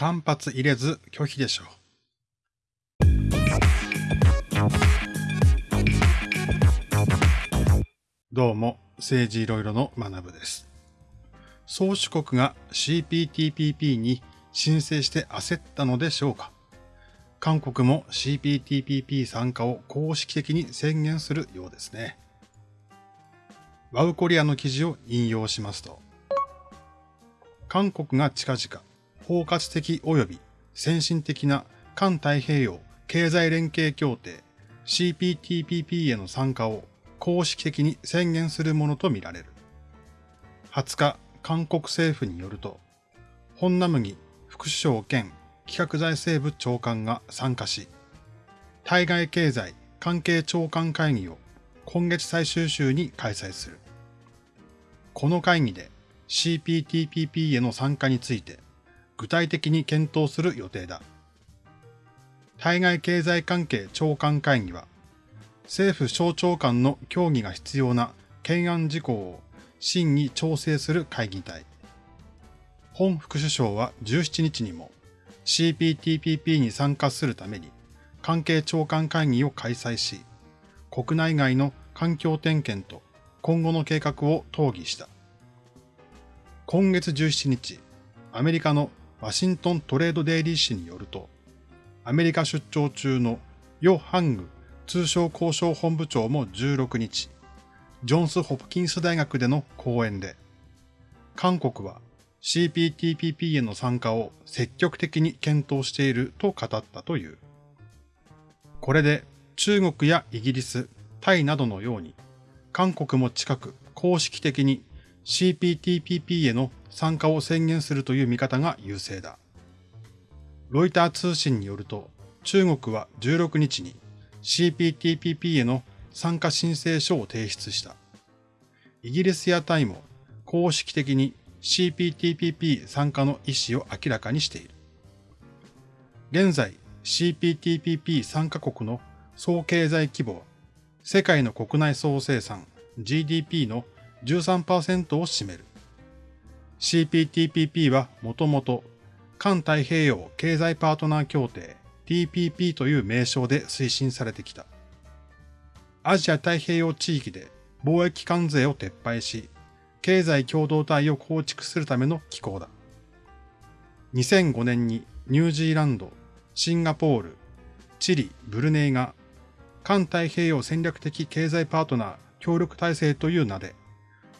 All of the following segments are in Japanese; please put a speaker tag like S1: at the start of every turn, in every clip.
S1: 間髪入れず拒否でしょう。どうも、政治いろいろの学部です。宗主国が CPTPP に申請して焦ったのでしょうか韓国も CPTPP 参加を公式的に宣言するようですね。ワウコリアの記事を引用しますと、韓国が近々包括的及び先進的な環太平洋経済連携協定 CPTPP への参加を公式的に宣言するものとみられる。20日、韓国政府によると、本ナムギ副首相兼企画財政部長官が参加し、対外経済関係長官会議を今月最終週に開催する。この会議で CPTPP への参加について具体的に検討する予定だ。対外経済関係長官会議は、政府省庁間の協議が必要な懸案事項を審議調整する会議体。本副首相は17日にも CPTPP に参加するために関係長官会議を開催し、国内外の環境点検と今後の計画を討議した。今月17日、アメリカのワシントントレードデイリー紙によると、アメリカ出張中のヨ・ハング通商交渉本部長も16日、ジョンス・ホプキンス大学での講演で、韓国は CPTPP への参加を積極的に検討していると語ったという。これで中国やイギリス、タイなどのように、韓国も近く公式的に CPTPP への参加を宣言するという見方が優勢だ。ロイター通信によると、中国は16日に CPTPP への参加申請書を提出した。イギリスやタイも公式的に CPTPP 参加の意思を明らかにしている。現在 CPTPP 参加国の総経済規模は世界の国内総生産 GDP の13%を占める。CPTPP はもともと環太平洋経済パートナー協定 TPP という名称で推進されてきた。アジア太平洋地域で貿易関税を撤廃し、経済共同体を構築するための機構だ。2005年にニュージーランド、シンガポール、チリ、ブルネイが環太平洋戦略的経済パートナー協力体制という名で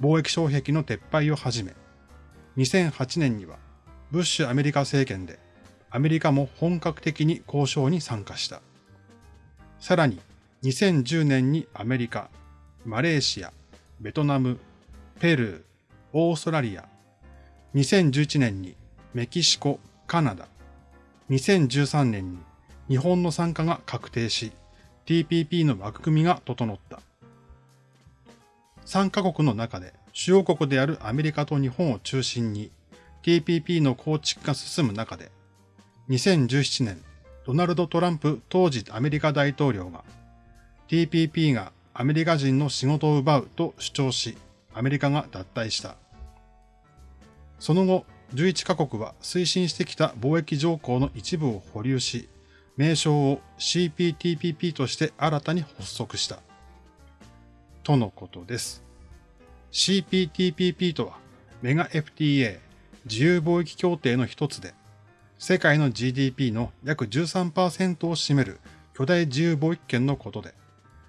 S1: 貿易障壁の撤廃を始め、2008年にはブッシュアメリカ政権でアメリカも本格的に交渉に参加した。さらに2010年にアメリカ、マレーシア、ベトナム、ペルー、オーストラリア、2011年にメキシコ、カナダ、2013年に日本の参加が確定し、TPP の枠組みが整った。3カ国の中で主要国であるアメリカと日本を中心に TPP の構築が進む中で、2017年、ドナルド・トランプ当時アメリカ大統領が TPP がアメリカ人の仕事を奪うと主張し、アメリカが脱退した。その後、11カ国は推進してきた貿易条項の一部を保留し、名称を CPTPP として新たに発足した。とのことです。CPTPP とはメガ FTA 自由貿易協定の一つで、世界の GDP の約13%を占める巨大自由貿易圏のことで、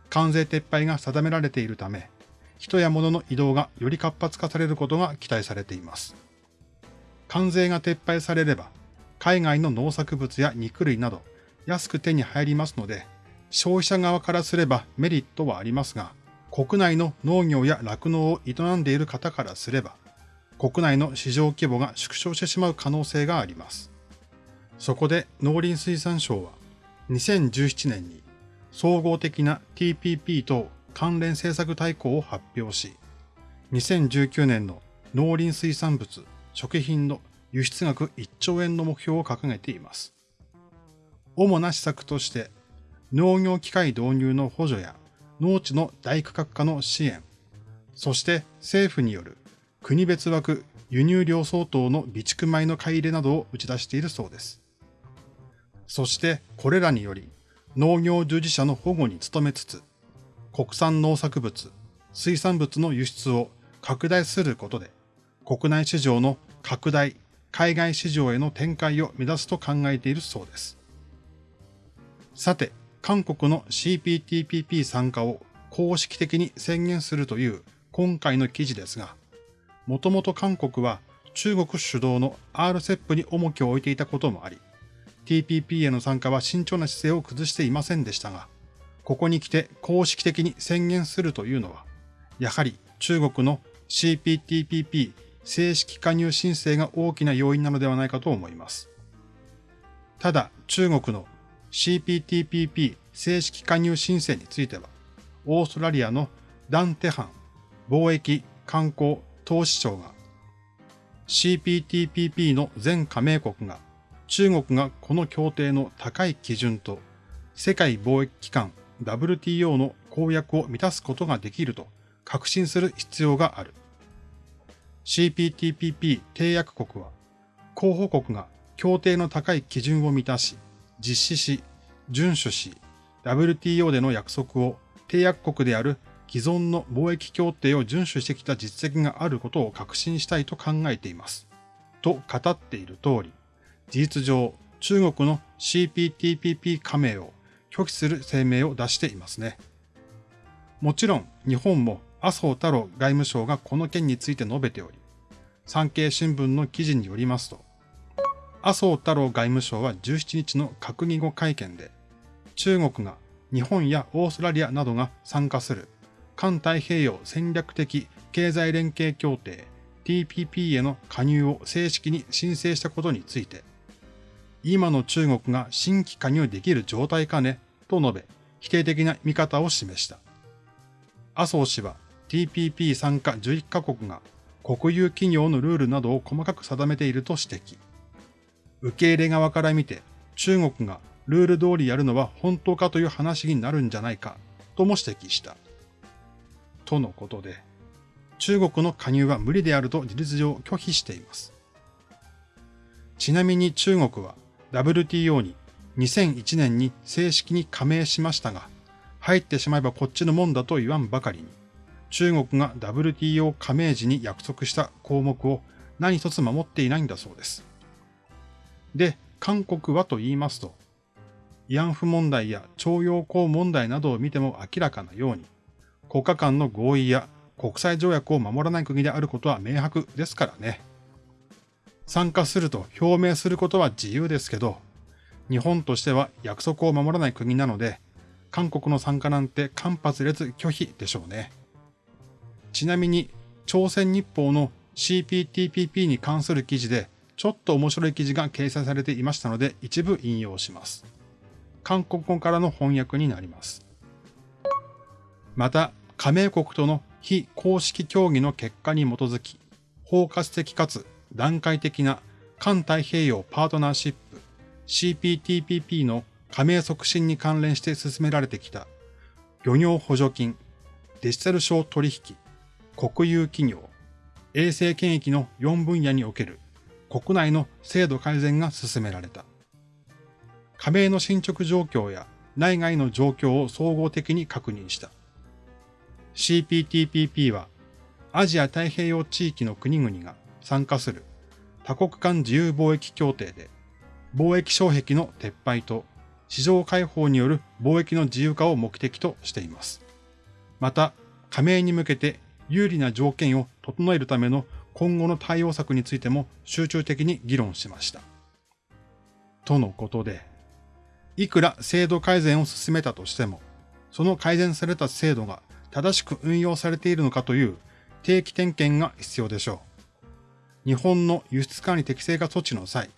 S1: 関税撤廃が定められているため、人や物の移動がより活発化されることが期待されています。関税が撤廃されれば、海外の農作物や肉類など安く手に入りますので、消費者側からすればメリットはありますが、国内の農業や酪農を営んでいる方からすれば、国内の市場規模が縮小してしまう可能性があります。そこで農林水産省は2017年に総合的な TPP と関連政策大綱を発表し、2019年の農林水産物、食品の輸出額1兆円の目標を掲げています。主な施策として、農業機械導入の補助や農地の大区画化の支援、そして政府による国別枠輸入量相当の備蓄米の買い入れなどを打ち出しているそうです。そしてこれらにより農業従事者の保護に努めつつ、国産農作物、水産物の輸出を拡大することで、国内市場の拡大、海外市場への展開を目指すと考えているそうです。さて、韓国の CPTPP 参加を公式的に宣言するという今回の記事ですが、もともと韓国は中国主導の RCEP に重きを置いていたこともあり、TPP への参加は慎重な姿勢を崩していませんでしたが、ここに来て公式的に宣言するというのは、やはり中国の CPTPP 正式加入申請が大きな要因なのではないかと思います。ただ、中国の CPTPP 正式加入申請については、オーストラリアのダンテハン貿易観光投資庁が CPTPP の全加盟国が中国がこの協定の高い基準と世界貿易機関 WTO の公約を満たすことができると確信する必要がある。CPTPP 締約国は候補国が協定の高い基準を満たし、実施し、遵守し、WTO での約束を締約国である既存の貿易協定を遵守してきた実績があることを確信したいと考えています。と語っている通り、事実上、中国の CPTPP 加盟を拒否する声明を出していますね。もちろん、日本も麻生太郎外務省がこの件について述べており、産経新聞の記事によりますと、麻生太郎外務省は17日の閣議後会見で、中国が日本やオーストラリアなどが参加する環太平洋戦略的経済連携協定 TPP への加入を正式に申請したことについて、今の中国が新規加入できる状態かねと述べ、否定的な見方を示した。麻生氏は TPP 参加11カ国が国有企業のルールなどを細かく定めていると指摘。受け入れ側から見て中国がルール通りやるのは本当かという話になるんじゃないかとも指摘した。とのことで、中国の加入は無理であると事実上拒否しています。ちなみに中国は WTO に2001年に正式に加盟しましたが、入ってしまえばこっちのもんだと言わんばかりに、中国が WTO 加盟時に約束した項目を何一つ守っていないんだそうです。で、韓国はと言いますと、慰安婦問題や徴用工問題などを見ても明らかなように、国家間の合意や国際条約を守らない国であることは明白ですからね。参加すると表明することは自由ですけど、日本としては約束を守らない国なので、韓国の参加なんて間髪列拒否でしょうね。ちなみに、朝鮮日報の CPTPP に関する記事で、ちょっと面白い記事が掲載されていましたので、一部引用します。韓国語からの翻訳になります。また、加盟国との非公式協議の結果に基づき、包括的かつ段階的な環太平洋パートナーシップ CPTPP の加盟促進に関連して進められてきた漁業補助金、デジタル商取引、国有企業、衛生検疫の4分野における国内の制度改善が進められた。加盟の進捗状況や内外の状況を総合的に確認した。CPTPP はアジア太平洋地域の国々が参加する多国間自由貿易協定で貿易障壁の撤廃と市場開放による貿易の自由化を目的としています。また、加盟に向けて有利な条件を整えるための今後の対応策についても集中的に議論しました。とのことで、いくら制度改善を進めたとしても、その改善された制度が正しく運用されているのかという定期点検が必要でしょう。日本の輸出管理適正化措置の際、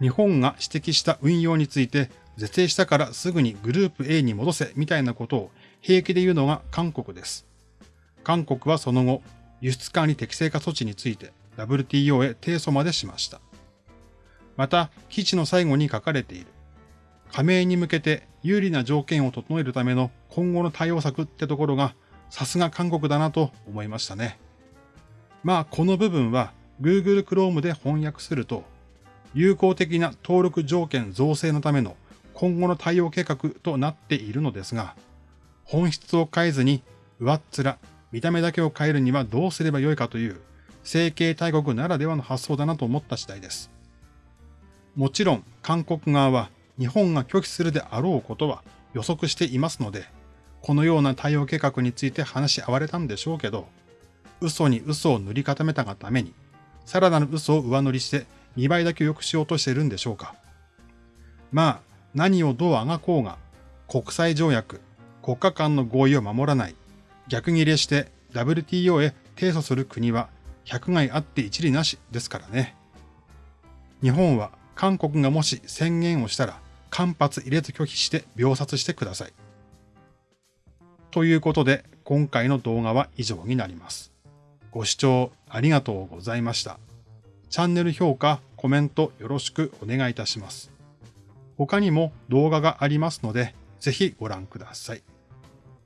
S1: 日本が指摘した運用について是正したからすぐにグループ A に戻せみたいなことを平気で言うのが韓国です。韓国はその後、輸出管理適正化措置について WTO へ提訴までしました。また、記事の最後に書かれている。加盟に向けて有利な条件を整えるための今後の対応策ってところがさすが韓国だなと思いましたね。まあこの部分は Google Chrome で翻訳すると、有効的な登録条件造成のための今後の対応計画となっているのですが、本質を変えずに上っ面、見た目だけを変えるにはどうすればよいかという整形大国ならではの発想だなと思った次第です。もちろん韓国側は日本が拒否するであろうことは予測していますので、このような対応計画について話し合われたんでしょうけど、嘘に嘘を塗り固めたがために、さらなる嘘を上塗りして2倍だけ良くしようとしているんでしょうか。まあ、何をどうあがこうが、国際条約、国家間の合意を守らない、逆切れして WTO へ提訴する国は百害あって一理なしですからね。日本は韓国がもし宣言をしたら間髪入れず拒否して秒殺してください。ということで今回の動画は以上になります。ご視聴ありがとうございました。チャンネル評価、コメントよろしくお願いいたします。他にも動画がありますので、ぜひご覧ください。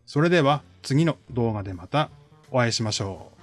S1: それでは次の動画でまたお会いしましょう。